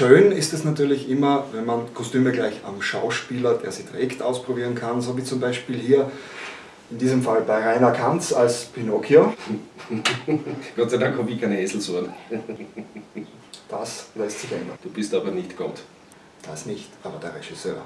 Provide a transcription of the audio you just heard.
Schön ist es natürlich immer, wenn man Kostüme gleich am Schauspieler, der sie trägt, ausprobieren kann, so wie zum Beispiel hier in diesem Fall bei Rainer Kanz als Pinocchio. Gott sei Dank habe ich keine Eselsohren. Das lässt sich ändern. Du bist aber nicht Gott. Das nicht, aber der Regisseur.